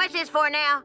What's this for now?